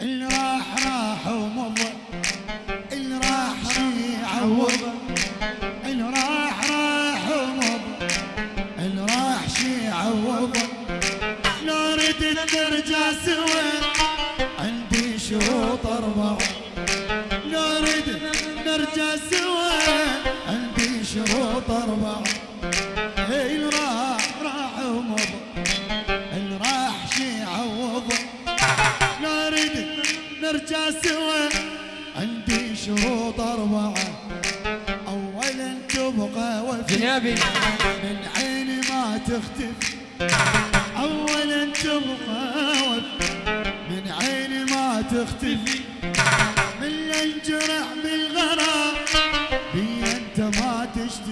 اللي راح راح ومضى اللي راح شي عوض اللي راح راح ومضى اللي راح شي عوض لو ردت نرجع سوا عندي شروط أربعة لو ردت نرجع سوا عندي شروط أربعة نرجع سوا. عندي شروط أربعة. أولا تبقى وفي من عيني ما تختفي. اولا تبقى وفي من عيني ما تختفي. من الجرح بالغرام. بي أنت ما تشتري.